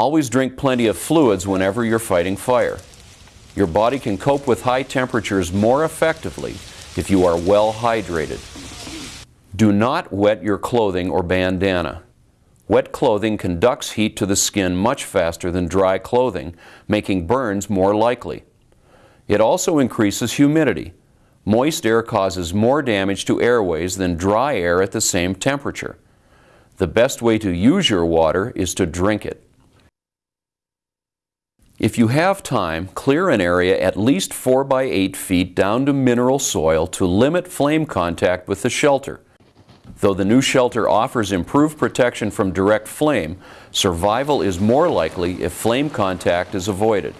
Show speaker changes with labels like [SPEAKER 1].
[SPEAKER 1] Always drink plenty of fluids whenever you're fighting fire. Your body can cope with high temperatures more effectively if you are well hydrated. Do not wet your clothing or bandana. Wet clothing conducts heat to the skin much faster than dry clothing, making burns more likely. It also increases humidity. Moist air causes more damage to airways than dry air at the same temperature. The best way to use your water is to drink it. If you have time, clear an area at least 4 by 8 feet down to mineral soil to limit flame contact with the shelter. Though the new shelter offers improved protection from direct flame, survival is more likely if flame contact is avoided.